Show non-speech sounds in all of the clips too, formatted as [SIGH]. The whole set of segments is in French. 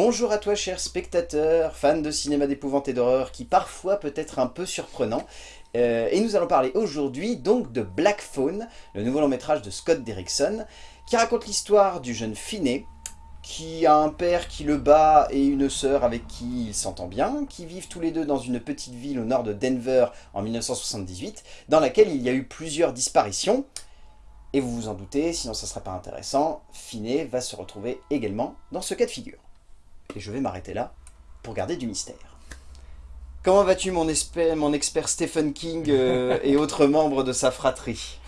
Bonjour à toi cher spectateur, fan de cinéma d'épouvante et d'horreur qui parfois peut être un peu surprenant. Euh, et nous allons parler aujourd'hui donc de Black Phone, le nouveau long métrage de Scott Derrickson, qui raconte l'histoire du jeune Finney, qui a un père qui le bat et une sœur avec qui il s'entend bien, qui vivent tous les deux dans une petite ville au nord de Denver en 1978, dans laquelle il y a eu plusieurs disparitions. Et vous vous en doutez, sinon ça ne sera pas intéressant, Finney va se retrouver également dans ce cas de figure. Et je vais m'arrêter là pour garder du mystère. Comment vas-tu mon, mon, expert Stephen King euh, [LAUGHS] et autres membres de sa fratrie?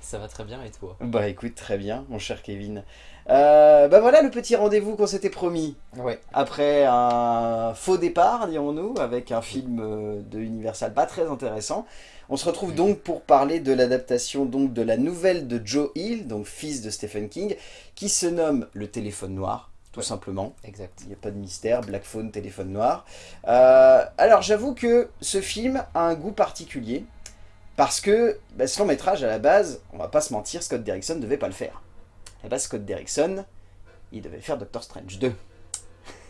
Ça va très bien et toi? Bah écoute, très bien mon cher Kevin. Euh, bah voilà le petit rendez-vous qu'on s'était promis. Ouais. Après un faux départ, dirons-nous, avec un film euh, de Universal pas très intéressant. On se retrouve donc pour parler de l'adaptation donc de la nouvelle de Joe Hill, donc fils de Stephen King, qui se nomme Le téléphone noir tout simplement. Exact. Il n'y a pas de mystère, Black Phone, téléphone noir. Euh, alors j'avoue que ce film a un goût particulier, parce que bah, ce long métrage, à la base, on va pas se mentir, Scott Derrickson ne devait pas le faire. À la base, Scott Derrickson, il devait faire Doctor Strange 2.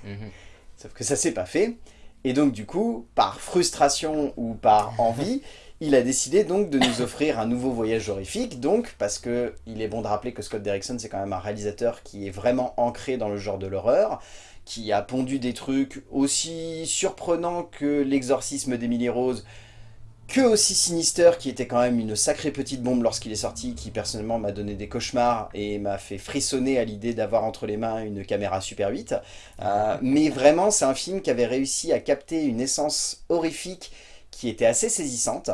Mhm. Sauf que ça s'est pas fait. Et donc du coup, par frustration ou par [LAUGHS] envie, il a décidé donc de nous offrir un nouveau voyage horrifique, donc parce que il est bon de rappeler que Scott Derrickson c'est quand même un réalisateur qui est vraiment ancré dans le genre de l'horreur, qui a pondu des trucs aussi surprenants que l'exorcisme d'Emily Rose, que aussi Sinister, qui était quand même une sacrée petite bombe lorsqu'il est sorti, qui personnellement m'a donné des cauchemars et m'a fait frissonner à l'idée d'avoir entre les mains une caméra Super 8. Euh, mais vraiment, c'est un film qui avait réussi à capter une essence horrifique qui était assez saisissante.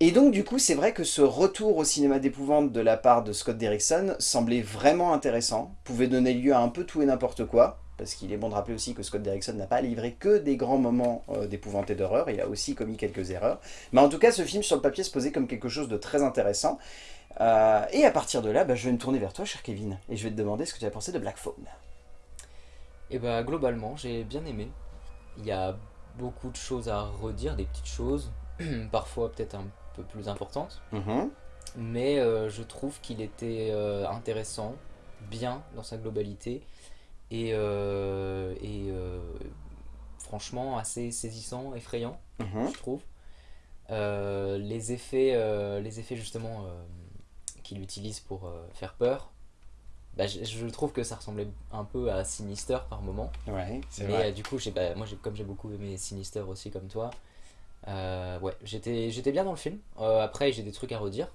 Et donc du coup, c'est vrai que ce retour au cinéma d'épouvante de la part de Scott Derrickson semblait vraiment intéressant, pouvait donner lieu à un peu tout et n'importe quoi, parce qu'il est bon de rappeler aussi que Scott Derrickson n'a pas livré que des grands moments euh, d'épouvante et d'horreur, il a aussi commis quelques erreurs. Mais en tout cas, ce film sur le papier se posait comme quelque chose de très intéressant. Euh, et à partir de là, bah, je vais me tourner vers toi, cher Kevin, et je vais te demander ce que tu as pensé de Black Phone. Et eh bah globalement, j'ai bien aimé. Il y a beaucoup de choses à redire, des petites choses, [CLEARS THROAT] parfois peut-être un peu plus importantes. Mhm. Mais euh, je trouve qu'il était euh, intéressant, bien dans sa globalité, et, euh, et franchement assez saisissant, effrayant, mhm. je trouve. les, effets, les effets justement qu'il utilise pour faire peur, bah, je, trouve que ça ressemblait un peu à Sinister par moment. Ouais, c'est vrai. Euh, du coup, bah, moi, comme j'ai beaucoup aimé Sinister aussi comme toi, euh, ouais, j'étais bien dans le film. Euh, après, j'ai des trucs à redire,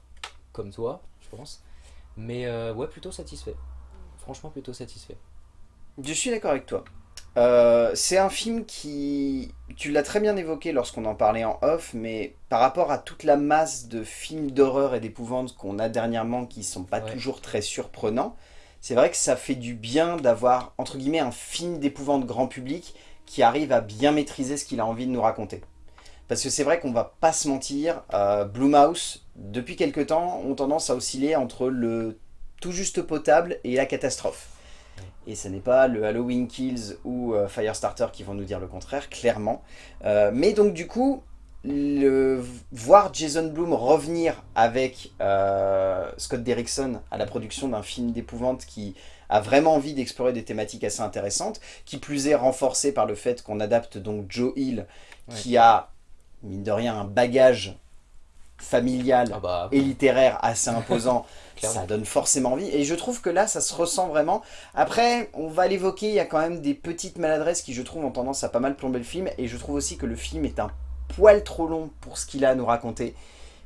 comme toi, je pense. Mais ouais, plutôt satisfait. Franchement, plutôt satisfait. Je suis d'accord avec toi. c'est un film qui... Tu l'as très bien évoqué lorsqu'on en parlait en off, mais par rapport à toute la masse de films d'horreur et d'épouvante qu'on a dernièrement qui sont pas toujours très surprenants, c'est vrai que ça fait du bien d'avoir, entre guillemets, un film d'épouvante grand public qui arrive à bien maîtriser ce qu'il a envie de nous raconter. Parce que c'est vrai qu'on va pas se mentir, euh, Mouse, depuis quelque temps, ont tendance à osciller entre le tout juste potable et la catastrophe. Et ce n'est pas le Halloween Kills ou euh, Firestarter qui vont nous dire le contraire, clairement. Euh, mais donc du coup, le, voir Jason Blum revenir avec euh, Scott Derrickson à la production d'un film d'épouvante qui a vraiment envie d'explorer des thématiques assez intéressantes, qui plus est renforcé par le fait qu'on adapte donc Joe Hill, qui a, mine de rien, un bagage familial ah bah, et littéraire assez [LAUGHS] imposant, ça donne forcément envie. Et je trouve que là, ça se ressent vraiment. Après, on va l'évoquer, il y a quand même des petites maladresses qui, je trouve, ont tendance à pas mal plomber le film. Et je trouve aussi que le film est un poil trop long pour ce qu'il a à nous raconter.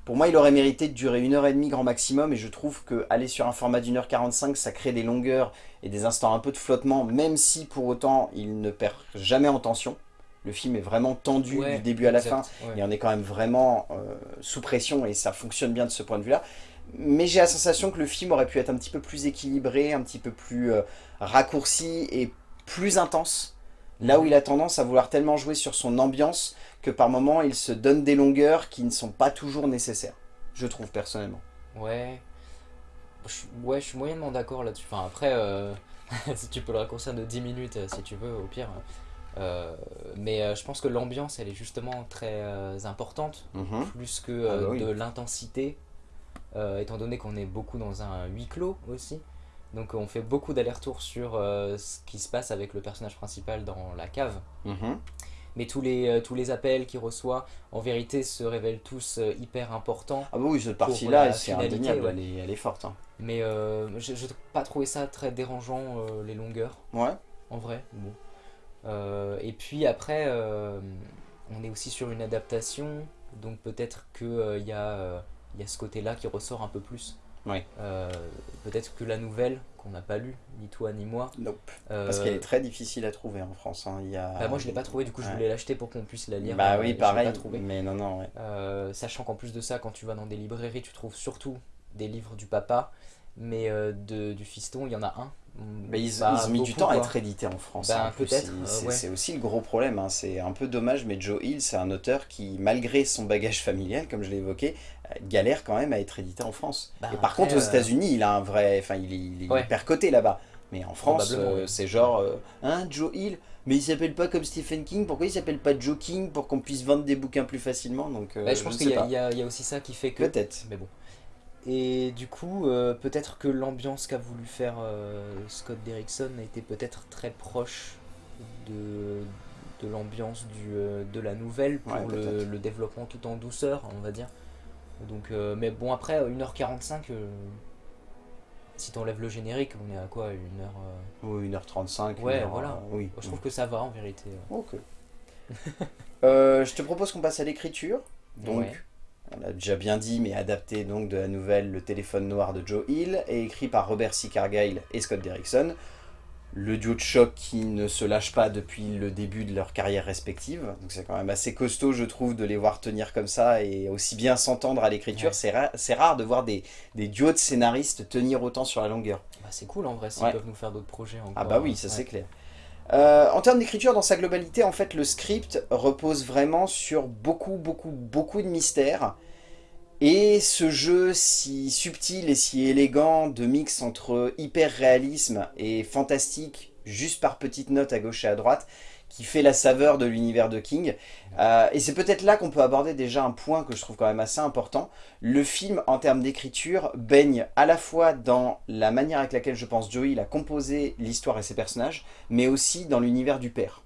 Pour moi, il aurait mérité de durer une heure et demie grand maximum, et je trouve que aller sur un format d'une heure 45, ça crée des longueurs et des instants un peu de flottement, même si pour autant, il ne perd jamais en tension. Le film est vraiment tendu du début à la fin, et on est quand même vraiment euh, sous pression, et ça fonctionne bien de ce point de vue-là. Mais j'ai la sensation que le film aurait pu être un petit peu plus équilibré, un petit peu plus euh, raccourci et plus intense. Là où il a tendance à vouloir tellement jouer sur son ambiance que par moments il se donne des longueurs qui ne sont pas toujours nécessaires, je trouve personnellement. Ouais, je, ouais, je suis moyennement d'accord là-dessus. Enfin après, euh, [LAUGHS] si tu peux le raccourcir de 10 minutes euh, si tu veux, au pire. Euh, mais je pense que l'ambiance elle est justement très importante, mhm. plus que ah bah de l'intensité, étant donné qu'on est beaucoup dans un huis clos aussi. Donc on fait beaucoup d'allers-retours sur ce qui se passe avec le personnage principal dans la cave. Mhm. Mais tous les, tous les appels qu'il reçoit, en vérité, se révèlent tous hyper importants. Ah bah oui, cette partie-là, c'est indéniable, elle, est, elle, est, forte. Hein. Mais je n'ai pas trouvé ça très dérangeant, les longueurs. Ouais. En vrai, bon. et puis après, on est aussi sur une adaptation, donc peut-être qu'il euh, y, euh, y, a ce côté-là qui ressort un peu plus. Euh, peut-être que la nouvelle, qu'on n'a pas lue, ni toi ni moi. Nope. Parce qu'elle est très difficile à trouver en France. Hein. Il y a... Bah, moi je l'ai pas trouvé, du coup je voulais l'acheter pour qu'on puisse la lire. Bah oui, pareil. Mais non, non. sachant qu'en plus de ça, quand tu vas dans des librairies, tu trouves surtout des livres du papa, mais de, du fiston, il y en a un mais ils, ont mis du temps à être édités en France. Bah, hein, peut-être. C'est aussi le gros problème. Hein. C'est un peu dommage, mais Joe Hill, c'est un auteur qui, malgré son bagage familial, comme je l'ai évoqué, euh, galère quand même à être édité en France. Bah, et par contre, aux euh, États-Unis, il a un vrai. Enfin, il, est hyper coté là-bas. Mais en France, euh, c'est genre. hein, Joe Hill mais il s'appelle pas comme Stephen King, pourquoi il s'appelle pas Joe King pour qu'on puisse vendre des bouquins plus facilement? Donc, Je pense qu'il y, y, a aussi ça qui fait que... Peut-être. Mais bon. Et du coup, euh, peut-être que l'ambiance qu'a voulu faire euh, Scott Derrickson a été peut-être très proche de, de l'ambiance euh, de la nouvelle pour le, le, développement tout en douceur, on va dire. Donc, mais bon, après, 1h45, si t'enlèves le générique, on est à quoi 1h Oui, 1h35. Ouais, voilà. oui. Je trouve que ça va en vérité. Ok. [LAUGHS] je te propose qu'on passe à l'écriture. Donc, on l'a déjà bien dit, mais adapté donc de la nouvelle Le téléphone noir de Joe Hill, et écrit par Robert C. Cargyle et Scott Derrickson. Le duo de choc qui ne se lâche pas depuis le début de leur carrière respective. Donc c'est quand même assez costaud, je trouve, de les voir tenir comme ça et aussi bien s'entendre à l'écriture. C'est rare de voir des, duos de scénaristes tenir autant sur la longueur. Bah, c'est cool en vrai, s'ils peuvent nous faire d'autres projets encore. Ah bah oui, ça c'est clair. Euh, en termes d'écriture, dans sa globalité, en fait, le script repose vraiment sur beaucoup, beaucoup, beaucoup de mystères. Et ce jeu si subtil et si élégant de mix entre hyper réalisme et fantastique, juste par petites notes à gauche et à droite, qui fait la saveur de l'univers de King. Euh, et c'est peut-être là qu'on peut aborder déjà un point que je trouve quand même assez important. Le film, en termes d'écriture, baigne à la fois dans la manière avec laquelle je pense Joey a composé l'histoire et ses personnages, mais aussi dans l'univers du père.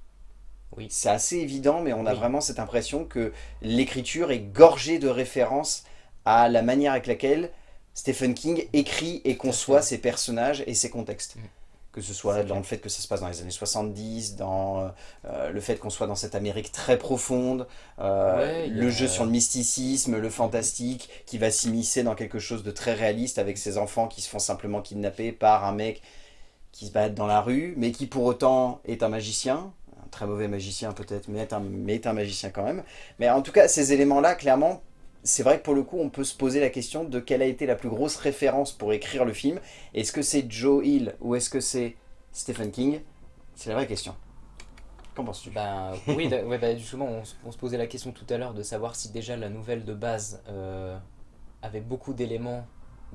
Oui. C'est assez évident, mais on a vraiment cette impression que l'écriture est gorgée de références à la manière avec laquelle Stephen King écrit et conçoit ses personnages et ses contextes. Mm que ce soit dans le fait que ça se passe dans les années 70, dans euh, le fait qu'on soit dans cette Amérique très profonde, euh, le jeu sur le mysticisme, le fantastique, qui va s'immiscer dans quelque chose de très réaliste avec ces enfants qui se font simplement kidnapper par un mec qui se bat dans la rue, mais qui pour autant est un magicien, un très mauvais magicien peut-être, mais, mais est un magicien quand même. Mais en tout cas, ces éléments-là, clairement, c'est vrai que pour le coup, on peut se poser la question de quelle a été la plus grosse référence pour écrire le film. Est-ce que c'est Joe Hill ou est-ce que c'est Stephen King? C'est la vraie question. Qu'en penses-tu? Ben, Oui, bah, justement, on, se posait la question tout à l'heure de savoir si déjà la nouvelle de base euh, avait beaucoup d'éléments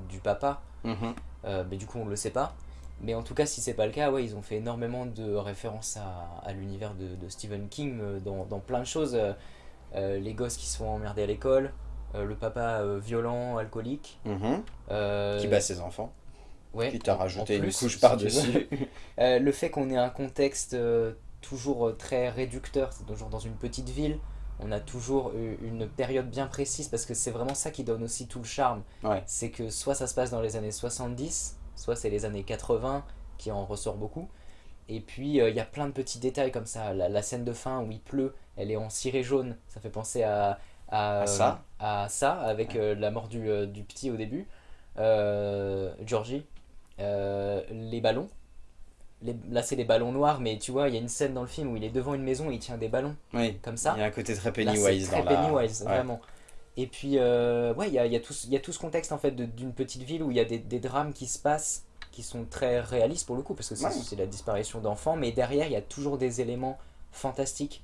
du papa. Mm-hmm. Euh, mais du coup, on ne le sait pas. Mais en tout cas, si c'est pas le cas, ouais, ils ont fait énormément de références à, l'univers de, Stephen King euh, dans, dans, plein de choses. les gosses qui se font emmerder à l'école, le papa euh, violent, alcoolique. Mhm. Euh, qui bat ses enfants. Ouais, qui t'a rajouté une couche par-dessus. [LAUGHS] le fait qu'on ait un contexte toujours très réducteur, c'est toujours dans une petite ville, on a toujours une période bien précise parce que c'est vraiment ça qui donne aussi tout le charme. C'est que soit ça se passe dans les années 70, soit c'est les années 80 qui en ressort beaucoup. Et puis il y a plein de petits détails comme ça. La, la, scène de fin où il pleut, elle est en ciré jaune. Ça fait penser à, à, ça, à ça avec euh, la mort du, euh, du, petit au début. Euh, Georgie, les ballons. Les, là c'est les ballons noirs, mais tu vois, il y a une scène dans le film où il est devant une maison et il tient des ballons. Oui. Comme ça. Il y a un côté très Pennywise très Pennywise, vraiment. Et puis, ouais, il y a, y, a tout, y a tout ce contexte en fait d'une petite ville où il y a des, des, drames qui se passent qui sont très réalistes pour le coup, parce que c'est la disparition d'enfants, mais derrière il y a toujours des éléments fantastiques,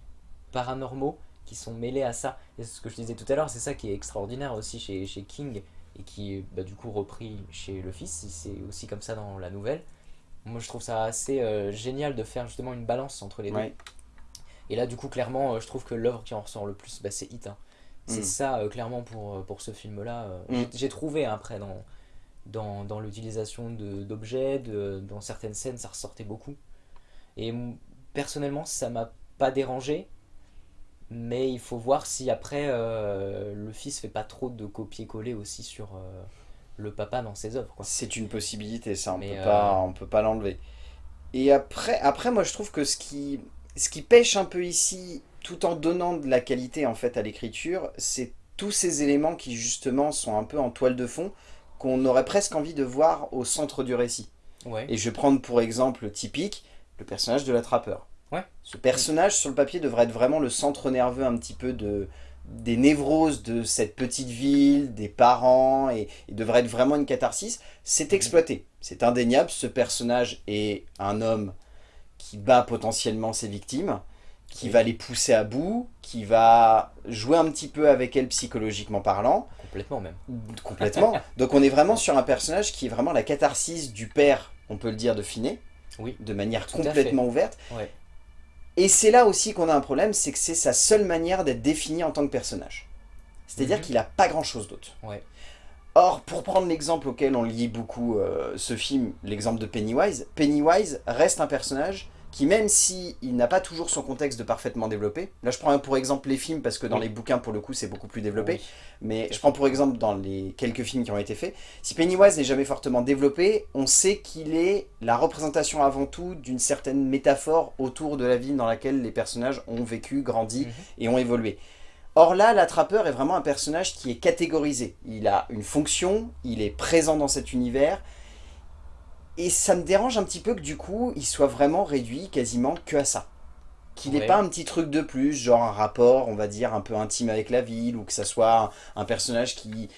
paranormaux, qui sont mêlés à ça. Et ce que je disais tout à l'heure, c'est ça qui est extraordinaire aussi chez, chez King et qui est bah, du coup repris chez le fils. C'est aussi comme ça dans la nouvelle. Moi je trouve ça assez euh, génial de faire justement une balance entre les deux. Et là du coup clairement euh, je trouve que l'œuvre qui en ressort le plus bah, c'est Hit. Hein. C'est mm. ça euh, clairement pour, pour ce film là. Mm. J'ai trouvé hein, après dans, dans, dans l'utilisation d'objets, dans certaines scènes ça ressortait beaucoup. Et personnellement ça m'a pas dérangé, mais il faut voir si après euh, le fils fait pas trop de copier-coller aussi sur euh, le papa dans ses œuvres. C'est une possibilité, ça, on, peut, pas, on peut pas l'enlever. Et après, après, moi je trouve que ce qui, ce qui pêche un peu ici, tout en donnant de la qualité en fait à l'écriture, c'est tous ces éléments qui justement sont un peu en toile de fond, qu'on aurait presque envie de voir au centre du récit. Et je vais prendre pour exemple typique le personnage de l'attrapeur. Ouais. Ce personnage sur le papier devrait être vraiment le centre nerveux un petit peu de, des névroses de cette petite ville, des parents, et devrait être vraiment une catharsis. C'est mhm. exploité, c'est indéniable, ce personnage est un homme qui bat potentiellement ses victimes, qui va les pousser à bout, qui va jouer un petit peu avec elles psychologiquement parlant. Complètement même. Complètement. [LAUGHS] Donc on est vraiment sur un personnage qui est vraiment la catharsis du père, on peut le dire, de Finet. Oui. De manière complètement ouverte. Et c'est là aussi qu'on a un problème, c'est que c'est sa seule manière d'être défini en tant que personnage. C'est-à-dire mhm. qu'il n'a pas grand-chose d'autre. Or, pour prendre l'exemple auquel on lit beaucoup euh, ce film, l'exemple de Pennywise, Pennywise reste un personnage qui même s'il n'a pas toujours son contexte de parfaitement développé, là je prends pour exemple les films parce que dans les bouquins pour le coup c'est beaucoup plus développé, mais je prends pour exemple dans les quelques films qui ont été faits, si Pennywise n'est jamais fortement développé, on sait qu'il est la représentation avant tout d'une certaine métaphore autour de la ville dans laquelle les personnages ont vécu, grandi mhm. et ont évolué. Or là, l'attrapeur est vraiment un personnage qui est catégorisé. Il a une fonction, il est présent dans cet univers, et ça me dérange un petit peu que du coup, il soit vraiment réduit quasiment que à ça. Qu'il n'ait pas un petit truc de plus, genre un rapport, on va dire, un peu intime avec la ville, ou que ça soit un, personnage qui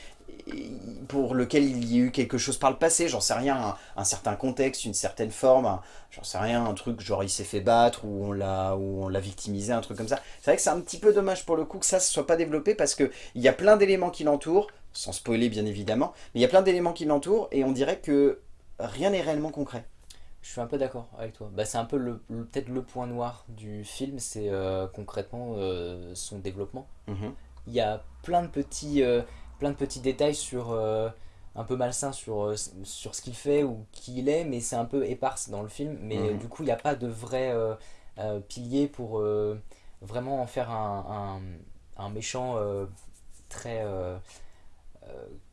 pour lequel il y a eu quelque chose par le passé, j'en sais rien, un, certain contexte, une certaine forme, j'en sais rien, un truc genre il s'est fait battre ou on l'a victimisé, un truc comme ça. C'est vrai que c'est un petit peu dommage pour le coup que ça ne soit pas développé parce qu'il y a plein d'éléments qui l'entourent, sans spoiler bien évidemment, mais il y a plein d'éléments qui l'entourent et on dirait que rien n'est réellement concret. Je suis un peu d'accord avec toi. Bah, c'est un peu le, peut-être le point noir du film, c'est euh, concrètement euh, son développement. Mhm. Il y a plein de petits, euh, plein de petits détails sur un peu malsain sur, sur ce qu'il fait ou qui il est, mais c'est un peu éparse dans le film. Mais mhm. du coup, il n'y a pas de vrai pilier pour vraiment en faire un, un, un méchant très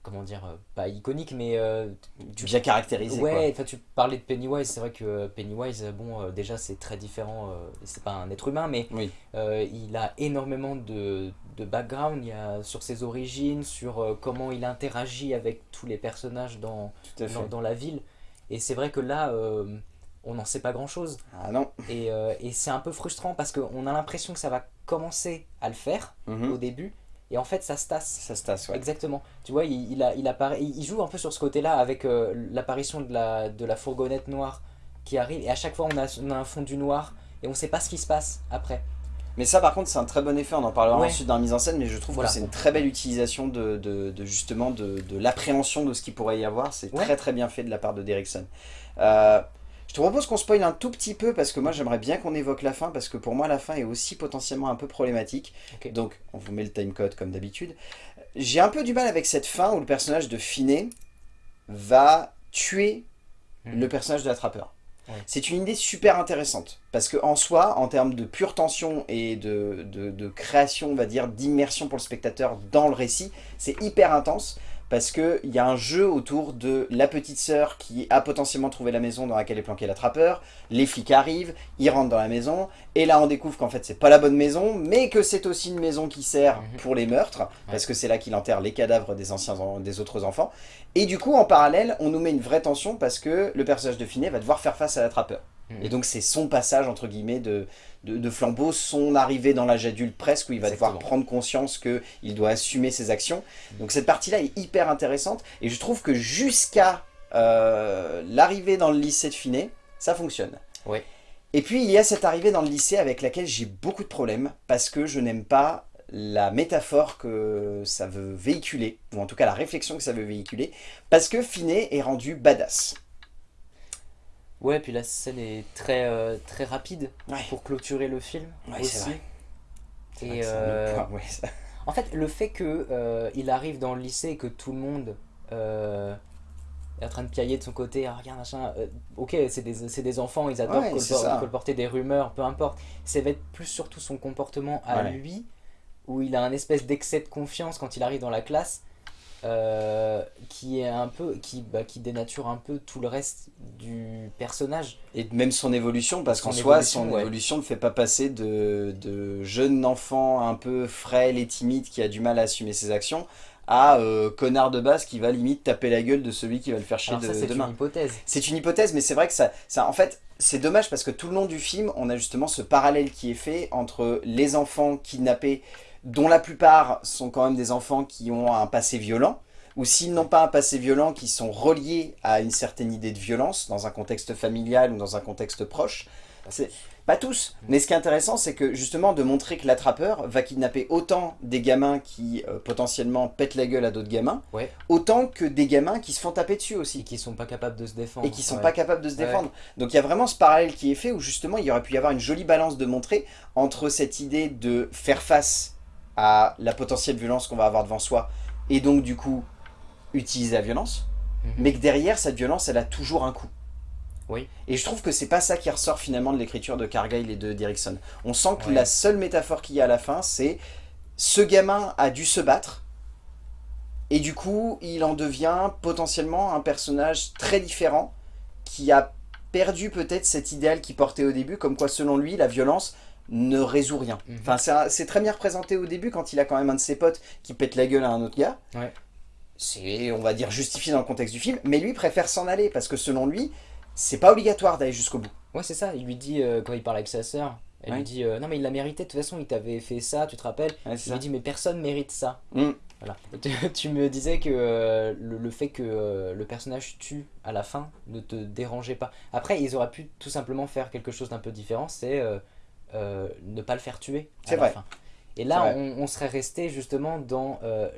comment dire, euh, pas iconique, mais... Euh, tu, bien caractérisé, Ouais, tu parlais de Pennywise, c'est vrai que Pennywise, bon, déjà c'est très différent, c'est pas un être humain, mais il a énormément de, de background il y a, sur ses origines, sur comment il interagit avec tous les personnages dans, dans, la ville. Et c'est vrai que là, on n'en sait pas grand chose. Ah non. Et, et c'est un peu frustrant parce qu'on a l'impression que ça va commencer à le faire mhm. au début, et en fait ça se tasse. Ça se tasse, ouais. Exactement. Tu vois, il, il, a, il, apparaît, il joue un peu sur ce côté-là avec euh, l'apparition de la, de la fourgonnette noire qui arrive. Et à chaque fois, on a, on a un fond du noir et on sait pas ce qui se passe après. Mais ça par contre c'est un très bon effet, on en parlera ensuite dans la mise en scène, mais je trouve que c'est une très belle utilisation de, de, de justement de, de l'appréhension de ce qu'il pourrait y avoir, c'est très très bien fait de la part de Derrickson. Euh, je te propose qu'on spoil un tout petit peu parce que moi j'aimerais bien qu'on évoque la fin parce que pour moi la fin est aussi potentiellement un peu problématique. Donc on vous met le timecode comme d'habitude. J'ai un peu du mal avec cette fin où le personnage de Finet va tuer hmm. le personnage de l'attrapeur. C'est une idée super intéressante parce que en soi, en termes de pure tension et de, de création, on va dire, d'immersion pour le spectateur dans le récit, c'est hyper intense parce qu'il y a un jeu autour de la petite sœur qui a potentiellement trouvé la maison dans laquelle est planqué l'attrapeur, les flics arrivent, ils rentrent dans la maison, et là on découvre qu'en fait c'est pas la bonne maison, mais que c'est aussi une maison qui sert mhm. pour les meurtres, parce que c'est là qu'il enterre les cadavres des, anciens, des autres enfants, et du coup en parallèle on nous met une vraie tension parce que le personnage de Finet va devoir faire face à l'attrapeur. Mhm. Et donc c'est son passage entre guillemets de, de, flambeau, son arrivée dans l'âge adulte presque, où il va devoir prendre conscience qu'il doit assumer ses actions. Donc cette partie-là est hyper intéressante, et je trouve que jusqu'à euh, l'arrivée dans le lycée de Finet, ça fonctionne. Oui. Et puis il y a cette arrivée dans le lycée avec laquelle j'ai beaucoup de problèmes, parce que je n'aime pas la métaphore que ça veut véhiculer, ou en tout cas la réflexion que ça veut véhiculer, parce que Finet est rendu badass. Ouais, puis la scène est très, euh, très rapide pour clôturer le film aussi. Et euh, en fait, le fait qu'il euh, il arrive dans le lycée et que tout le monde est en train de piailler de son côté, ah, regarde machin, ok c'est des, des, enfants, ils adorent colporter des rumeurs, peu importe. Ça va être plus surtout son comportement à lui, où il a un espèce d'excès de confiance quand il arrive dans la classe, euh, qui est un peu qui, bah, qui dénature un peu tout le reste du personnage. Et même son évolution parce qu'en soi son évolution ne fait pas passer de, de, jeune enfant un peu frêle et timide qui a du mal à assumer ses actions à euh, connard de base qui va limite taper la gueule de celui qui va le faire chier de, c'est une hypothèse. C'est une hypothèse mais c'est vrai que ça, ça en fait c'est dommage parce que tout le long du film on a justement ce parallèle qui est fait entre les enfants kidnappés dont la plupart sont quand même des enfants qui ont un passé violent, ou s'ils n'ont pas un passé violent, qui sont reliés à une certaine idée de violence, dans un contexte familial ou dans un contexte proche. Pas tous, mais ce qui est intéressant, c'est que justement de montrer que l'attrapeur va kidnapper autant des gamins qui euh, potentiellement pètent la gueule à d'autres gamins, autant que des gamins qui se font taper dessus aussi. Et qui sont pas capables de se défendre. Et qui sont pas capables de se défendre. Donc il y a vraiment ce parallèle qui est fait où justement il y aurait pu y avoir une jolie balance de montrer entre cette idée de faire face à la potentielle violence qu'on va avoir devant soi, et donc du coup utiliser la violence, mhm. mais que derrière cette violence elle a toujours un coup. Oui. Et je trouve que c'est pas ça qui ressort finalement de l'écriture de Cargill et de Derrickson. On sent que la seule métaphore qu'il y a à la fin, c'est ce gamin a dû se battre, et du coup il en devient potentiellement un personnage très différent, qui a perdu peut-être cet idéal qu'il portait au début, comme quoi selon lui la violence ne résout rien. Mhm. Enfin, c'est très bien représenté au début quand il a quand même un de ses potes qui pète la gueule à un autre gars. C'est, on va dire, justifié dans le contexte du film, mais lui préfère s'en aller parce que selon lui, c'est pas obligatoire d'aller jusqu'au bout. Ouais, c'est ça. Il lui dit, euh, quand il parle avec sa sœur, elle lui dit euh, Non, mais il l'a mérité, de toute façon, il t'avait fait ça, tu te rappelles Il lui dit Mais personne mérite ça. Mm. Voilà. [LAUGHS] Tu, me disais que euh, le, fait que le personnage tue à la fin ne te dérangeait pas. Après, ils auraient pu tout simplement faire quelque chose d'un peu différent, c'est euh, ne pas le faire tuer à la fin. Et là, on, serait resté justement dans euh,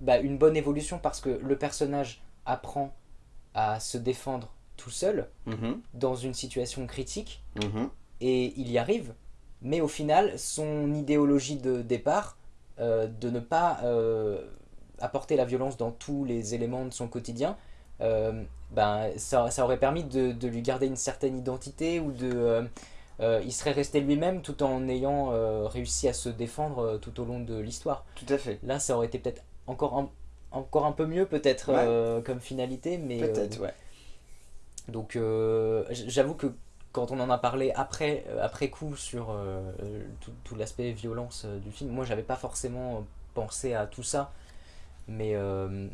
bah, une bonne évolution parce que le personnage apprend à se défendre tout seul mhm. dans une situation critique mhm. et il y arrive. Mais au final, son idéologie de départ, euh, de ne pas apporter la violence dans tous les éléments de son quotidien, ben, ça, ça, aurait permis de, de, lui garder une certaine identité ou de euh, il serait resté lui-même tout en ayant euh, réussi à se défendre euh, tout au long de l'histoire. Tout à fait. Là, ça aurait été peut-être encore un, encore un peu mieux, peut-être, comme finalité. mais Peut-être, ouais. Donc, j'avoue que quand on en a parlé après, après coup sur tout, tout l'aspect violence du film, moi, j'avais pas forcément pensé à tout ça mais euh,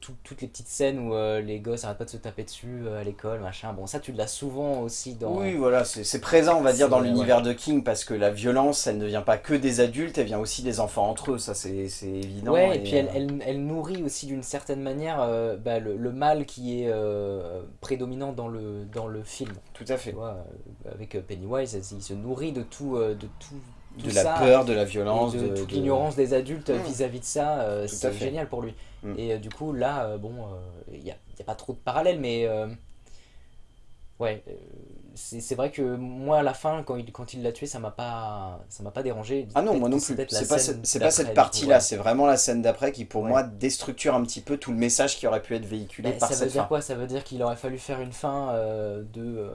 toutes les petites scènes où euh, les gosses arrêtent pas de se taper dessus euh, à l'école, machin, bon ça tu l'as souvent aussi dans... Oui voilà, c'est présent on va dire dans l'univers de King parce que la violence elle ne vient pas que des adultes, elle vient aussi des enfants entre eux, ça c'est évident. Ouais et, puis elle, elle, elle, nourrit aussi d'une certaine manière bah, le, mal qui est prédominant dans le, dans le film. Tout à fait. avec Pennywise, il se nourrit de tout, de tout de la peur, de la violence, de, toute l'ignorance des adultes mmh. vis-à-vis de ça, euh, c'est génial pour lui. Mmh. Et euh, du coup, là, euh, bon, il n'y a, a, pas trop de parallèles, mais ouais, c'est vrai que moi à la fin quand il quand il l'a tué ça m'a pas ça m'a pas dérangé. Ah non moi non plus. c'est pas, cette, pas cette partie là c'est vraiment la scène d'après qui pour moi déstructure un petit peu tout le message qui aurait pu être véhiculé bah, par ça veut dire quoi? Ça veut dire qu'il aurait fallu faire une fin euh, de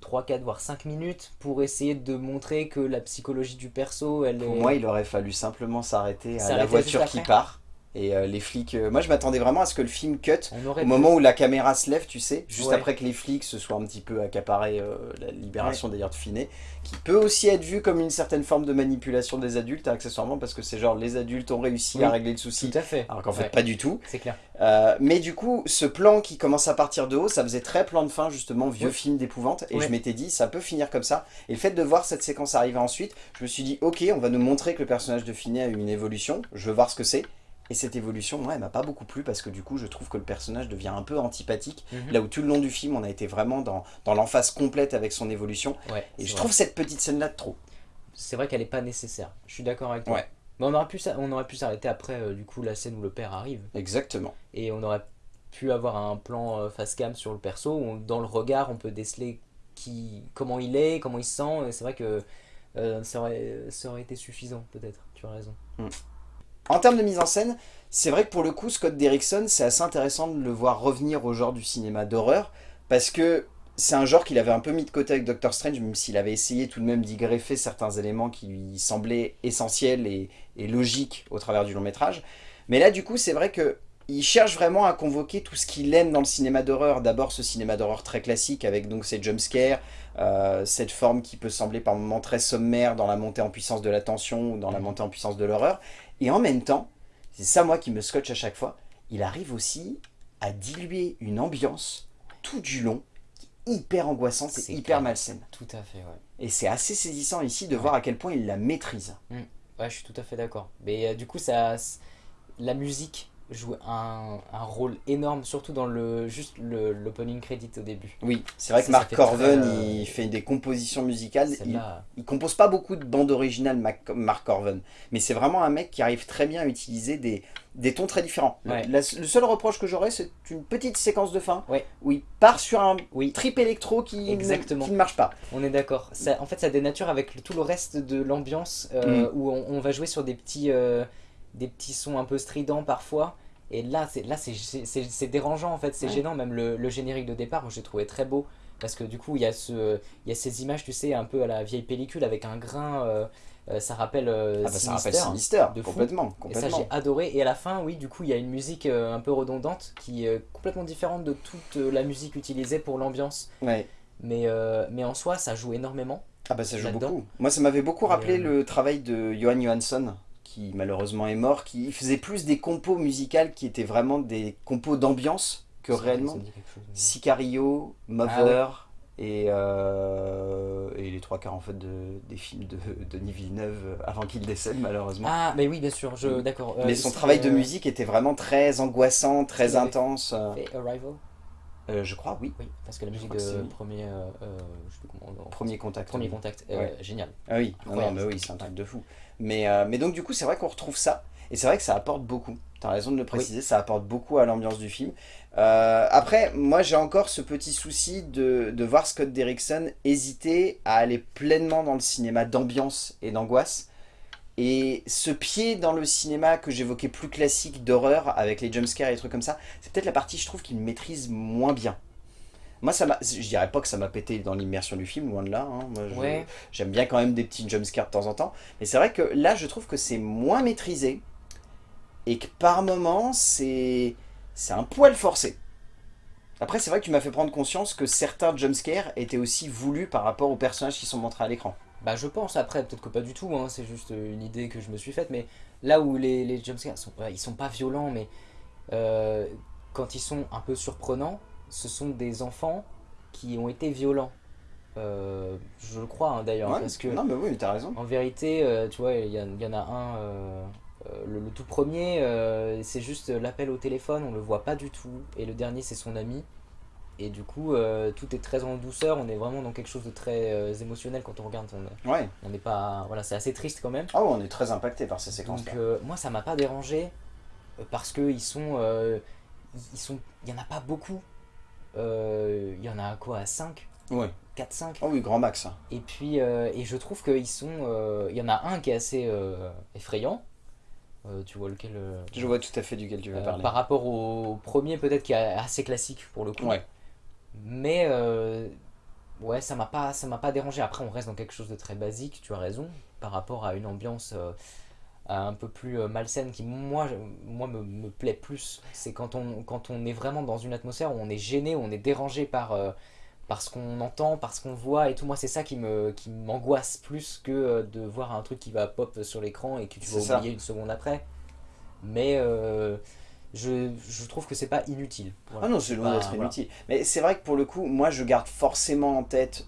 3 4 voire 5 minutes pour essayer de montrer que la psychologie du perso elle pour moi il aurait fallu simplement s'arrêter à la voiture qui part et euh, les flics, euh, moi je m'attendais vraiment à ce que le film cut au moment où la caméra se lève, tu sais, juste après que les flics se soient un petit peu accaparés euh, la libération d'ailleurs de Finet, qui peut aussi être vu comme une certaine forme de manipulation des adultes, accessoirement, parce que c'est genre les adultes ont réussi à régler le souci, tout à fait. alors qu'en fait pas du tout. C'est clair. mais du coup, ce plan qui commence à partir de haut, ça faisait très plan de fin justement, vieux film d'épouvante, et je m'étais dit, ça peut finir comme ça. Et le fait de voir cette séquence arriver ensuite, je me suis dit, ok, on va nous montrer que le personnage de Finet a eu une évolution, je veux voir ce que c'est. Et cette évolution, moi, elle m'a pas beaucoup plu parce que du coup, je trouve que le personnage devient un peu antipathique. Mhm. Là où tout le long du film, on a été vraiment dans, dans l'emphase complète avec son évolution. et je trouve cette petite scène-là de trop. C'est vrai qu'elle n'est pas nécessaire. Je suis d'accord avec toi. Mais on aurait pu, on aurait pu s'arrêter après, euh, du coup, la scène où le père arrive. Exactement. Et on aurait pu avoir un plan euh, face cam sur le perso où, dans le regard, on peut déceler qui, comment il est, comment il se sent. C'est vrai que euh, ça, aurait, ça aurait été suffisant, peut-être. Tu as raison. Mm. En termes de mise en scène, c'est vrai que pour le coup, Scott Derrickson, c'est assez intéressant de le voir revenir au genre du cinéma d'horreur, parce que c'est un genre qu'il avait un peu mis de côté avec Doctor Strange, même s'il avait essayé tout de même d'y greffer certains éléments qui lui semblaient essentiels et, logiques au travers du long métrage. Mais là, du coup, c'est vrai que il cherche vraiment à convoquer tout ce qu'il aime dans le cinéma d'horreur. D'abord ce cinéma d'horreur très classique avec donc ces jumpscares, euh, cette forme qui peut sembler par moments très sommaire dans la montée en puissance de la tension ou dans la montée en puissance de l'horreur. Et en même temps, c'est ça moi qui me scotche à chaque fois, il arrive aussi à diluer une ambiance tout du long hyper angoissante et hyper malsaine. Tout à fait, ouais. Et c'est assez saisissant ici de voir à quel point il la maîtrise. Mm. Ouais, je suis tout à fait d'accord. Mais euh, du coup, ça, la musique joue un, un, rôle énorme, surtout dans le juste l'opening credit au début. Oui, c'est vrai que Mark Corven, euh, il fait des compositions musicales. Il, il, compose pas beaucoup de bandes originales, Mark Corven, mais c'est vraiment un mec qui arrive très bien à utiliser des, des tons très différents. Le, seul reproche que j'aurais, c'est une petite séquence de fin où il part sur un oui. trip électro qui, Ne, qui marche pas. On est d'accord. En fait, ça dénature avec tout le reste de l'ambiance euh, mm. où on, va jouer sur des petits... Euh, des petits sons un peu stridents parfois. Et là, c'est dérangeant en fait, c'est gênant. Même le, générique de départ, j'ai trouvé très beau. Parce que du coup, il y, a ce, il y a ces images, tu sais, un peu à la vieille pellicule avec un grain. Euh, euh, ça rappelle euh, ah bah, ça rappelle Sinister, de complètement, Et ça, j'ai adoré. Et à la fin, oui, du coup, il y a une musique un peu redondante qui est complètement différente de toute la musique utilisée pour l'ambiance. Ouais. Mais, mais en soi, ça joue énormément. Ah bah ça joue beaucoup. Moi, ça m'avait beaucoup rappelé le travail de Johan Johansson qui malheureusement est mort, qui faisait plus des compos musicales qui étaient vraiment des compos d'ambiance que réellement. Sicario, Mother et, euh, et les trois quarts en fait de, des films de Denis Villeneuve avant qu'il décède malheureusement. Ah mais oui bien sûr, je mm. d'accord. Euh, mais son travail de musique était vraiment très angoissant, très intense. Et Arrival euh, je crois, oui. Oui, parce que la musique de premier, premier contact. Premier contact, génial. Ah oui, non, mais oui, c'est un truc de fou. Mais, euh, mais donc du coup, c'est vrai qu'on retrouve ça. Et c'est vrai que ça apporte beaucoup. Tu as raison de le préciser, ça apporte beaucoup à l'ambiance du film. Euh, après, moi j'ai encore ce petit souci de, de, voir Scott Derrickson hésiter à aller pleinement dans le cinéma d'ambiance et d'angoisse. Et ce pied dans le cinéma que j'évoquais plus classique d'horreur, avec les jumpscares et les trucs comme ça, c'est peut-être la partie je trouve qu'il maîtrise moins bien. Moi, ça je dirais pas que ça m'a pété dans l'immersion du film, loin de là. Hein. J'aime bien quand même des petits jumpscares de temps en temps. Mais c'est vrai que là, je trouve que c'est moins maîtrisé. Et que par moments, c'est un poil forcé. Après, c'est vrai que tu m'as fait prendre conscience que certains jumpscares étaient aussi voulus par rapport aux personnages qui sont montrés à l'écran. Bah je pense, après, peut-être que pas du tout, hein. c'est juste une idée que je me suis faite, mais là où les, les jumpscares, sont, ils sont pas violents, mais euh, quand ils sont un peu surprenants, ce sont des enfants qui ont été violents. Euh, je le crois hein, d'ailleurs. parce que non, mais oui, t'as raison. En vérité, euh, tu vois, il y, en a un, euh, le, tout premier, c'est juste l'appel au téléphone, on le voit pas du tout. Et le dernier, c'est son ami. Et du coup, tout est très en douceur, on est vraiment dans quelque chose de très émotionnel quand on regarde. On, ouais. on n'est pas. Voilà, c'est assez triste quand même. Ah on est très impacté par ces séquences. Donc, moi, ça m'a pas dérangé parce qu'ils sont. ils sont. Il y en a pas beaucoup euh, il y en a quoi à 5 Ouais. 4-5 Ah oui, grand max. Hein. Et puis, euh, et je trouve qu'ils sont... Euh, il y en a un qui est assez effrayant. tu vois lequel Je vois tout à fait duquel tu veux parler. Par rapport au premier, peut-être qui est assez classique pour le coup. Ouais. Mais ouais, ça m'a pas, ça m'a pas dérangé. Après, on reste dans quelque chose de très basique. Tu as raison. Par rapport à une ambiance un peu plus euh, malsaine qui moi, moi me, me plaît plus. C'est quand on, quand on est vraiment dans une atmosphère où on est gêné, où on est dérangé par, euh, par ce qu'on entend, par ce qu'on voit et tout. Moi c'est ça qui me qui m'angoisse plus que euh, de voir un truc qui va pop sur l'écran et que tu vas oublier une seconde après. Mais je, je, trouve que c'est pas inutile. Ah non, c'est loin d'être inutile. Mais c'est vrai que pour le coup, moi je garde forcément en tête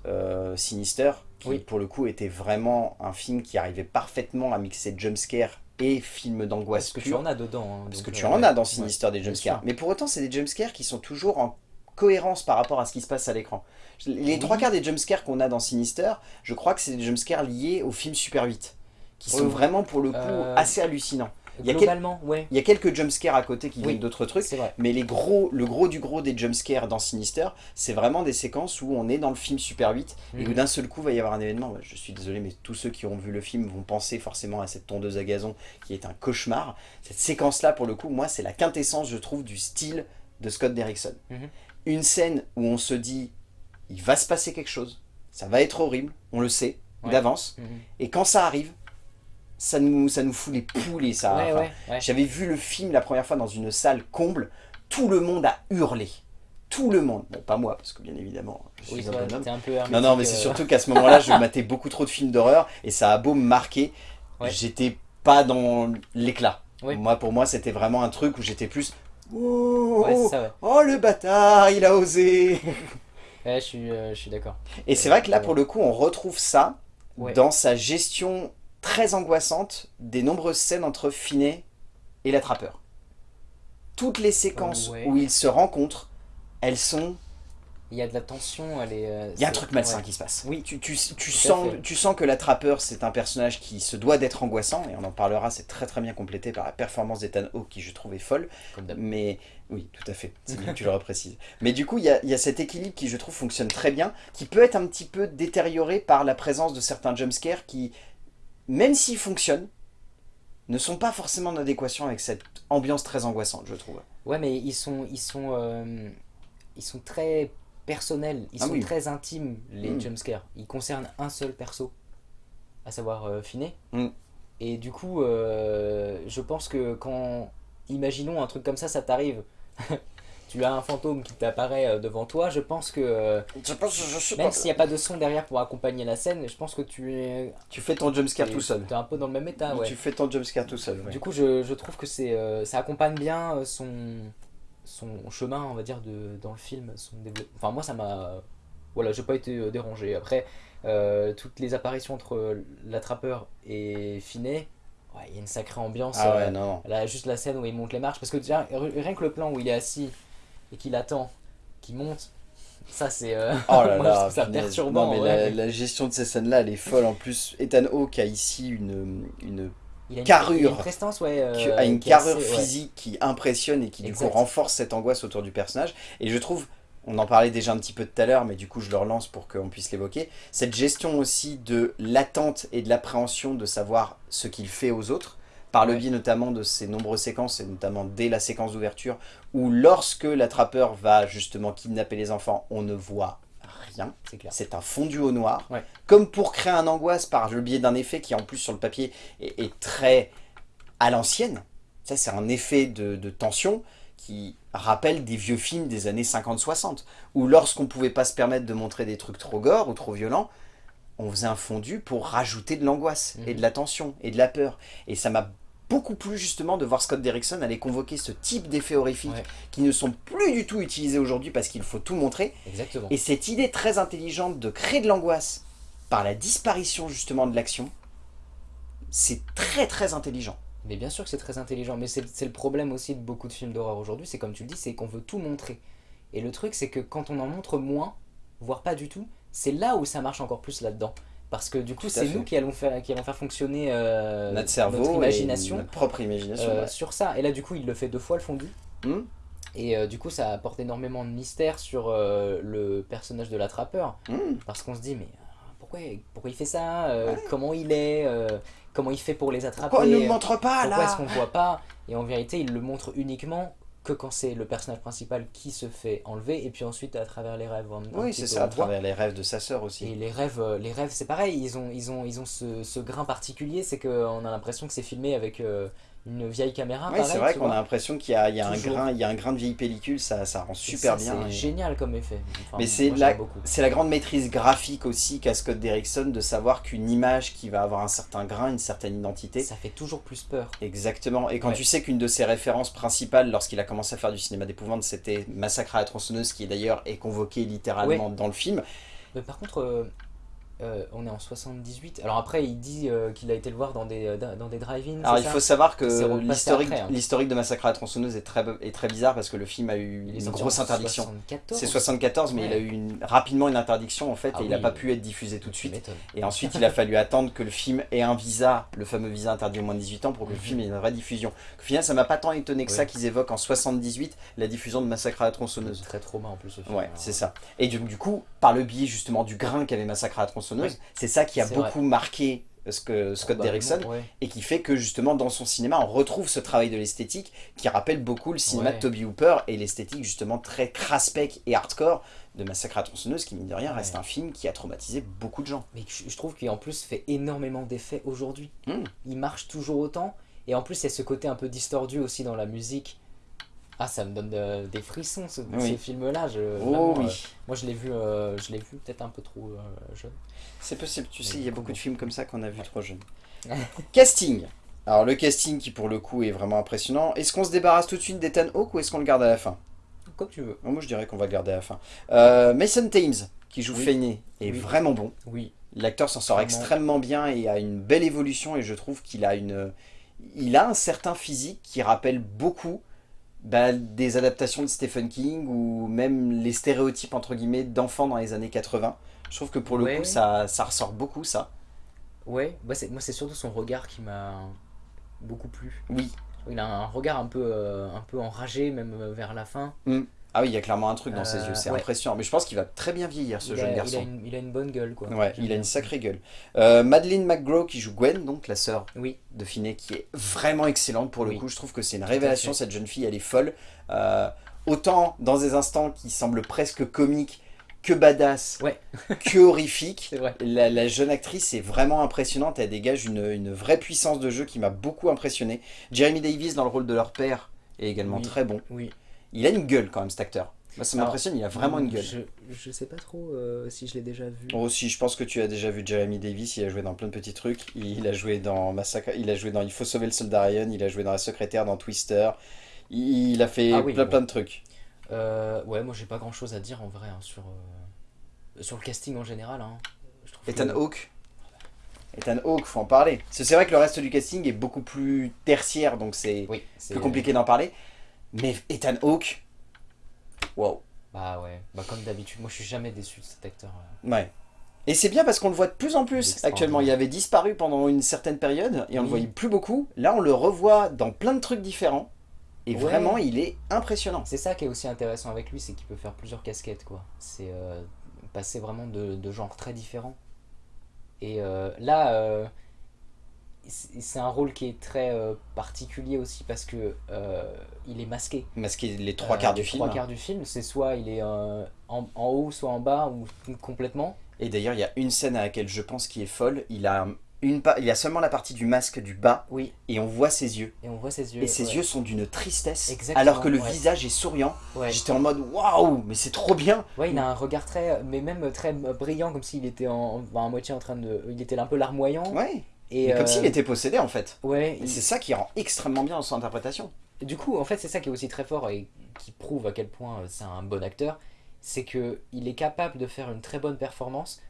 Sinister qui pour le coup était vraiment un film qui arrivait parfaitement à mixer jumpscare et film d'angoisse Parce que tu en as dedans. Hein, Parce que tu euh, en as dans Sinister des jumpscares. Mais pour autant, c'est des jumpscares qui sont toujours en cohérence par rapport à ce qui se passe à l'écran. Les trois quarts des jumpscares qu'on a dans Sinister, je crois que c'est des jumpscares liés au film Super 8, qui sont vraiment pour le coup euh, assez hallucinants. Il y a Globalement, ouais. Il y a quelques jumpscares à côté qui viennent d'autres trucs, vrai. mais les gros, le gros du gros des jumpscares dans Sinister, c'est vraiment des séquences où on est dans le film Super 8 et où Mhm. d'un seul coup va y avoir un événement. Je suis désolé, mais tous ceux qui ont vu le film vont penser forcément à cette tondeuse à gazon qui est un cauchemar. Cette séquence-là, pour le coup, moi, c'est la quintessence, je trouve, du style de Scott Derrickson. Mhm. Une scène où on se dit, il va se passer quelque chose, ça va être horrible, on le sait, Ouais. d'avance, Mhm. et quand ça arrive, ça nous, ça nous fout les poules et ça... Ouais, enfin, ouais, ouais. j'avais vu le film la première fois dans une salle comble, tout le monde a hurlé. Tout le monde. Bon, pas moi, parce que bien évidemment, je suis Oui, un toi, bonhomme. un peu Non, non, mais c'est euh, surtout qu'à ce moment-là, je matais beaucoup trop de films d'horreur, et ça a beau me marquer, Ouais. j'étais pas dans l'éclat. Moi, pour moi, c'était vraiment un truc où j'étais plus... Oh, Ouais, c'est ça, ouais. oh, le bâtard, il a osé [LAUGHS] Ouais, je suis, euh, suis d'accord. Et c'est vrai que là, pour le coup, on retrouve ça dans sa gestion très angoissante des nombreuses scènes entre Finet et l'attrapeur. Toutes les séquences Ouais. où ils se rencontrent, elles sont... Il y a de la tension, elle est... euh, Il y a un truc malsain ouais. qui se passe. Oui. Tu, sens, tu sens que l'attrapeur, c'est un personnage qui se doit d'être angoissant, et on en parlera, c'est très très bien complété par la performance d'Ethan Hawke, qui je trouve est folle. Comme. Mais oui, tout à fait, [LAUGHS] c'est bien que tu le reprécises. Mais du coup, il y a, il y a cet équilibre qui, je trouve, fonctionne très bien, qui peut être un petit peu détérioré par la présence de certains jumpscares qui, même s'ils fonctionnent, ne sont pas forcément en adéquation avec cette ambiance très angoissante, je trouve. Ouais, mais ils sont, ils sont, euh, ils sont très personnels, ils Ah sont oui. très intimes, les Mm. jumpscares. Ils concernent un seul perso, à savoir euh, Finet. Mm. Et du coup, euh, je pense que quand, imaginons un truc comme ça, ça t'arrive, [LAUGHS] tu as un fantôme qui t'apparaît euh, devant toi, je pense que, euh, Je pense, je suis même s'il n'y a pas de son derrière pour accompagner la scène, je pense que tu es, Tu fais ton jumpscare tout seul. es un peu dans le même état, ouais. Tu fais ton jumpscare tout seul, ouais. Du coup, je, je trouve que c'est euh, ça accompagne bien son, son chemin, on va dire, de, dans le film, son développement. Enfin, moi, ça m'a. Voilà, j'ai pas été dérangé. Après, euh, toutes les apparitions entre l'attrapeur et Finet, ouais, il y a une sacrée ambiance. Ah ouais, non, non. Là, juste la scène où il monte les marches, parce que déjà, rien que le plan où il est assis et qu'il attend, qu'il monte, ça c'est. euh, Oh [LAUGHS] là moi, je là, trouve ça perturbant. Non, mais ouais. la, la gestion de ces scènes-là, elle est folle. En plus, Ethan Hawke a ici une, une, il a une, carrure. il a une prestance, ouais. euh, a une assez- carrure ouais. physique qui impressionne et qui du Exact. coup renforce cette angoisse autour du personnage. Et je trouve, on en parlait déjà un petit peu tout à l'heure, mais du coup je le relance pour qu'on puisse l'évoquer, cette gestion aussi de l'attente et de l'appréhension de savoir ce qu'il fait aux autres, par le biais notamment de ces nombreuses séquences, et notamment dès la séquence d'ouverture, où lorsque l'attrapeur va justement kidnapper les enfants, on ne voit rien. C'est un fondu au noir. Ouais. Comme pour créer un angoisse par le biais d'un effet qui en plus sur le papier est, est très à l'ancienne. Ça c'est un effet de, de tension qui rappelle des vieux films des années 50-60. Où lorsqu'on pouvait pas se permettre de montrer des trucs trop gore ou trop violents, on faisait un fondu pour rajouter de l'angoisse et Mhm. de la tension et de la peur. Et ça m'a beaucoup plu justement de voir Scott Derrickson aller convoquer ce type d'effets horrifiques Ouais. qui ne sont plus du tout utilisés aujourd'hui parce qu'il faut tout montrer Exactement. et cette idée très intelligente de créer de l'angoisse par la disparition justement de l'action, c'est très très intelligent. Mais bien sûr que c'est très intelligent, mais c'est le problème aussi de beaucoup de films d'horreur aujourd'hui, c'est comme tu le dis, c'est qu'on veut tout montrer. Et le truc, c'est que quand on en montre moins, voire pas du tout, c'est là où ça marche encore plus là-dedans. Parce que du coup, c'est nous qui allons faire, qui allons faire fonctionner euh, notre cerveau, notre et imagination notre propre imagination. euh, ouais. sur ça. Et là, du coup, il le fait deux fois le fondu. Hmm Et euh, du coup, ça apporte énormément de mystère sur le personnage de l'attrapeur. Hmm. Parce qu'on se dit, mais pourquoi, pourquoi il fait ça Comment il est Comment il fait pour les attraper Pourquoi on ne le montre pas pourquoi est-ce là qu'on ne voit pas? Et en vérité, il le montre uniquement que quand c'est le personnage principal qui se fait enlever, et puis ensuite à travers les rêves. Oui, c'est ça, à travers les rêves de sa sœur Et aussi. les rêves, euh, les rêves, c'est pareil. Ils ont, ils ont, ils ont ce, ce grain particulier, c'est qu'on a l'impression que c'est filmé avec euh, une vieille caméra. Pareil, c'est vrai qu'on a l'impression qu'il y a, il y a un grain, il y a un grain de vieille pellicule, ça, ça rend super ça, bien. C'est et- génial comme effet. Enfin, Mais c'est la, grande maîtrise graphique aussi qu'a Scott Derrickson de savoir qu'une image qui va avoir un certain grain, une certaine identité, Ça fait toujours plus peur. Exactement. Et quand Ouais. tu sais qu'une de ses références principales lorsqu'il a commencé à faire du cinéma d'épouvante, c'était Massacre à la tronçonneuse, qui d'ailleurs est convoqué littéralement dans le film. Mais par contre, euh, euh, on est en 78. Alors après, il dit euh, qu'il a été le voir dans des, euh, dans des drive-in. Alors il faut savoir que l'historique hein. l'historique de Massacre à la tronçonneuse est très, est très bizarre parce que le film a eu une grosse interdiction. C'est 74, mais il a eu une, rapidement une interdiction en fait ah et il n'a pas pu être diffusé tout de suite. Et ensuite, il a fallu attendre que le film ait un visa, le fameux visa interdit au moins de 18 ans, pour que le film ait une vraie diffusion. Au final, ça m'a pas tant étonné que ça qu'ils évoquent en 78 la diffusion de Massacre à la tronçonneuse. Très trauma en plus. Ce film, ouais, c'est ça. Et du, du coup, par le biais justement du grain qu'avait Massacre à la tronçonneuse, c'est ça qui a beaucoup marqué que Scott Derrickson et qui fait que justement dans son cinéma on retrouve ce travail de l'esthétique qui rappelle beaucoup le cinéma de Toby Hooper et l'esthétique justement très craspec et hardcore de Massacre à tronçonneuse qui mine de rien reste un film qui a traumatisé beaucoup de gens. Mais je trouve qu'il en plus fait énormément d'effets aujourd'hui. Hmm. Il marche toujours autant. Et en plus il y a ce côté un peu distordu aussi dans la musique ah, ça me donne des frissons ce, ces films-là. Oh, oui. Euh, moi, je l'ai vu, euh, je l'ai vu peut-être un peu trop euh, jeune. C'est possible. Tu sais, il y a beaucoup de films comme ça qu'on a vu trop jeune. [LAUGHS] casting. Alors le casting qui pour le coup est vraiment impressionnant. Est-ce qu'on se débarrasse tout de suite d'Ethan Hawke ou est-ce qu'on le garde à la fin? Comme tu veux. moi je dirais qu'on va le garder à la fin. Mason Thames qui joue oui. est vraiment bon. Oui. L'acteur s'en sort extrêmement bien et a une belle évolution et je trouve qu'il a une, il a un certain physique qui rappelle beaucoup bah, des adaptations de Stephen King ou même les stéréotypes entre guillemets d'enfants dans les années 80. Je trouve que pour le coup ça, ça, ressort beaucoup ça. Ouais, bah moi c'est surtout son regard qui m'a beaucoup plu. Oui. Il a un regard un peu, euh, un peu enragé même euh, vers la fin. Mmh. Ah oui, il y a clairement un truc dans ses yeux, c'est euh, impressionnant. Mais je pense qu'il va très bien vieillir, ce jeune garçon. Il a, une, bonne gueule, quoi. Ouais, il a une sacrée gueule. Euh, Madeleine McGraw qui joue Gwen, donc la sœur oui. de Finney, qui est vraiment excellente pour le coup. Je trouve que c'est une révélation, cette jeune fille, elle est folle. Euh, autant dans des instants qui semblent presque comiques, que badass, ouais. [LAUGHS] que horrifique. La, la, jeune actrice est vraiment impressionnante, elle dégage une, une vraie puissance de jeu qui m'a beaucoup impressionné. Jeremy Davis dans le rôle de leur père est également très bon. Oui. Il a une gueule quand même cet acteur. Moi ça m'impressionne, il a vraiment une gueule. Je, je sais pas trop euh, si je l'ai déjà vu. Oh si, je pense que tu as déjà vu Jeremy Davis, il a joué dans plein de petits trucs. Il a joué dans Massacre, il a joué dans Il faut sauver le soldat Ryan, il a joué dans La secrétaire, dans Twister. Il, a fait ah plein, plein de trucs. Euh, ouais, moi j'ai pas grand chose à dire en vrai hein, sur, euh, sur le casting en général. Hein. Ethan Hawke Ethan Hawke, faut en parler. C'est vrai que le reste du casting est beaucoup plus tertiaire, donc c'est plus compliqué d'en parler. Mais Ethan Hawke, wow. Bah ouais, bah comme d'habitude, moi je suis jamais déçu de cet acteur. Euh. Ouais. Et c'est bien parce qu'on le voit de plus en plus actuellement. Il avait disparu pendant une certaine période et on le voyait plus beaucoup. Là, on le revoit dans plein de trucs différents. Et vraiment, il est impressionnant. C'est ça qui est aussi intéressant avec lui, c'est qu'il peut faire plusieurs casquettes. quoi. C'est euh, passer vraiment de, de, genres très différents. Et euh, là, c'est un rôle qui est très euh, particulier aussi parce que euh, il est masqué. Masqué les trois quarts du film. Les trois quarts du film, c'est soit il est euh, en, en, haut, soit en bas, ou complètement. Et d'ailleurs, il y a une scène à laquelle je pense qui est folle. Il a, une il a seulement la partie du masque du bas, oui. et on voit ses yeux. Et on voit ses yeux. Et ses yeux sont d'une tristesse, alors que le visage est souriant. J'étais en mode waouh, mais c'est trop bien. Ouais, il a un regard très, mais même très brillant, comme s'il était en, en, moitié en train de, il était un peu larmoyant. Ouais. Et comme s'il euh, était possédé en fait. Ouais. C'est ça qui rend extrêmement bien son interprétation. Du coup, en fait, c'est ça qui est aussi très fort et qui prouve à quel point euh, c'est un bon acteur, c'est que il est capable de faire une très bonne performance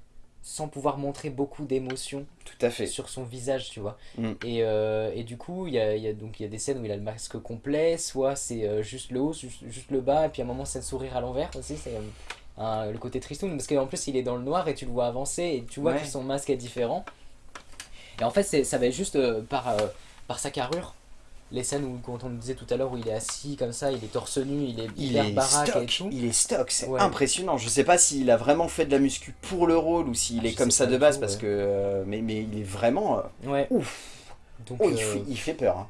sans pouvoir montrer beaucoup d'émotions tout à fait sur son visage tu vois mm. et, euh, et, du coup il y a, y a, donc il y a des scènes où il a le masque complet soit c'est juste le haut juste, le bas et puis à un moment c'est le sourire à l'envers aussi c'est le côté tristoun parce qu'en plus il est dans le noir et tu le vois avancer et tu vois que son masque est différent et en fait, ça va juste euh, par, euh, par sa carrure. Les scènes où, quand on disait tout à l'heure, où il est assis comme ça, il est torse nu, il est hyper baraque stock, et tout. Il est stock, c'est impressionnant. Je sais pas s'il a vraiment fait de la muscu pour le rôle ou s'il ah, est comme ça de base, parce que. Euh, mais, mais il est vraiment. ouais. Ouf Donc, oh, il, fait, peur. Hein.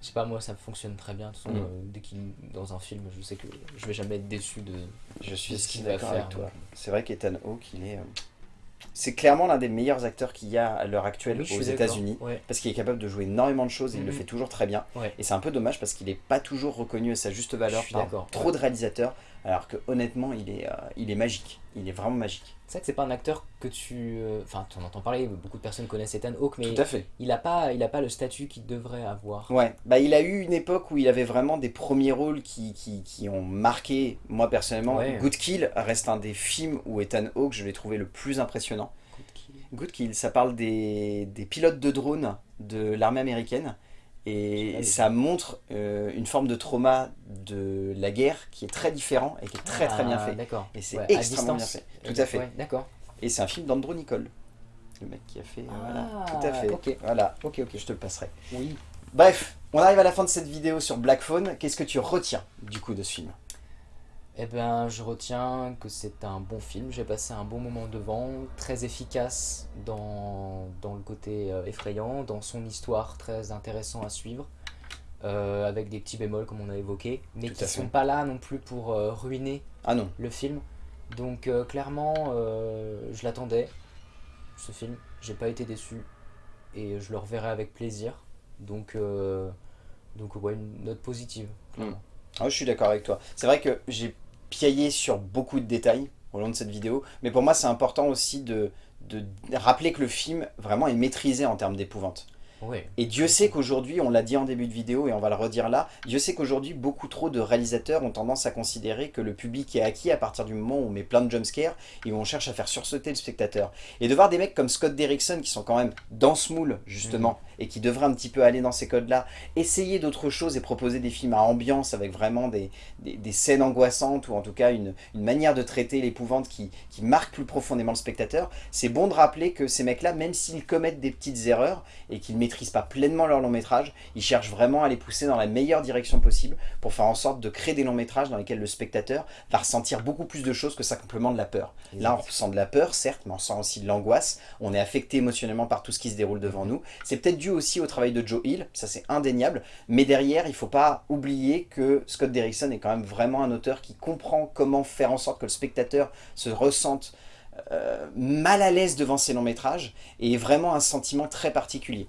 Je sais pas, moi ça fonctionne très bien. De toute façon, mm. dès qu'il dans un film, je sais que je vais jamais être déçu de, je suis ce qu'il va faire. Avec toi. C'est vrai qu'Ethan Hawke, il est. C'est clairement l'un des meilleurs acteurs qu'il y a à l'heure actuelle aux États-Unis. Parce qu'il est capable de jouer énormément de choses et il le mhm. fait toujours très bien. Et c'est un peu dommage parce qu'il n'est pas toujours reconnu à sa juste valeur par trop de réalisateurs. Alors que honnêtement, il est, euh, il est magique. Il est vraiment magique. C'est vrai que c'est pas un acteur que tu... Euh, enfin, tu en entends parler, beaucoup de personnes connaissent Ethan Hawke, mais Tout à fait. il n'a pas, il a pas le statut qu'il devrait avoir. Ouais, bah il a eu une époque où il avait vraiment des premiers rôles qui, qui, qui ont marqué, moi personnellement. Good Kill reste un des films où Ethan Hawke, je l'ai trouvé le plus impressionnant. Good Kill, ça parle des, pilotes de drones de l'armée américaine. Et ça montre euh, une forme de trauma de la guerre qui est très différent et qui est très très bien ah, fait. D'accord. Et c'est extrêmement bien fait. Tout à fait. d'accord. Et c'est un film d'Andrew Nicole. Le mec qui a fait... voilà, ah, tout à fait. Ok. Voilà. Ok, ok. Je te le passerai. Oui. Bref, on arrive à la fin de cette vidéo sur Black Phone. Qu'est-ce que tu retiens du coup de ce film? Eh ben, je retiens que c'est un bon film, j'ai passé un bon moment devant, très efficace dans, dans le côté euh, effrayant, dans son histoire très intéressant à suivre, euh, avec des petits bémols comme on a évoqué, mais qui ne sont pas là non plus pour euh, ruiner ah non. le film. Donc clairement, je l'attendais, ce film, j'ai pas été déçu, et je le reverrai avec plaisir. Donc, donc ouais, une note positive, hmm. ah, je suis d'accord avec toi. C'est vrai que j'ai piailler sur beaucoup de détails au long de cette vidéo, mais pour moi c'est important aussi de, de rappeler que le film vraiment est maîtrisé en termes d'épouvante. Et Dieu sait qu'aujourd'hui, on l'a dit en début de vidéo et on va le redire là, Dieu sait qu'aujourd'hui, beaucoup trop de réalisateurs ont tendance à considérer que le public est acquis à partir du moment où on met plein de jumpscares et où on cherche à faire sursauter le spectateur. Et de voir des mecs comme Scott Derrickson qui sont quand même dans ce moule, justement, mhm. Et qui devraient un petit peu aller dans ces codes-là, essayer d'autres choses et proposer des films à ambiance avec vraiment des, des, scènes angoissantes ou en tout cas une, une manière de traiter l'épouvante qui, qui marque plus profondément le spectateur, c'est bon de rappeler que ces mecs-là, même s'ils commettent des petites erreurs et qu'ils maîtrisent pas pleinement leur long métrage, ils cherchent vraiment à les pousser dans la meilleure direction possible pour faire en sorte de créer des longs métrages dans lesquels le spectateur va ressentir beaucoup plus de choses que simplement de la peur. Là on ressent de la peur certes, mais on sent aussi de l'angoisse, on est affecté émotionnellement par tout ce qui se déroule devant nous. C'est peut-être dû aussi au travail de Joe Hill, ça c'est indéniable, mais derrière il faut pas oublier que Scott Derrickson est quand même vraiment un auteur qui comprend comment faire en sorte que le spectateur se ressente euh, mal à l'aise devant ses longs métrages et vraiment un sentiment très particulier.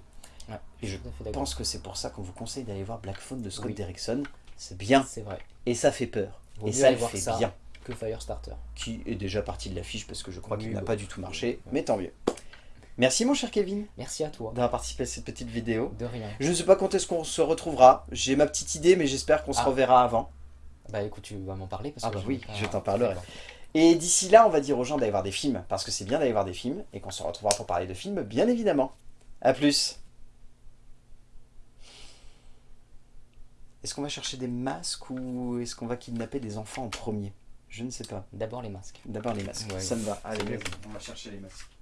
et je pense que c'est pour ça qu'on vous conseille d'aller voir Black Phone de Scott Derrickson. C'est bien. C'est vrai. Et ça fait peur. et ça le fait bien. Que Firestarter. Qui est déjà parti de l'affiche parce que je crois qu'il n'a pas du tout marché. Mais tant mieux. Merci mon cher Kevin. Merci à toi. D'avoir participé à cette petite vidéo. De rien. Je ne sais pas quand est-ce qu'on se retrouvera. J'ai ma petite idée mais j'espère qu'on se ah. reverra avant. Bah écoute, tu vas m'en parler parce ah que bah oui, je t'en parlerai. Et d'ici là, on va dire aux gens d'aller voir des films, parce que c'est bien d'aller voir des films, et qu'on se retrouvera pour parler de films, bien évidemment. A plus Est-ce qu'on va chercher des masques ou est-ce qu'on va kidnapper des enfants en premier? Je ne sais pas. D'abord les masques. D'abord les masques, ça me va. Allez, on va chercher les masques.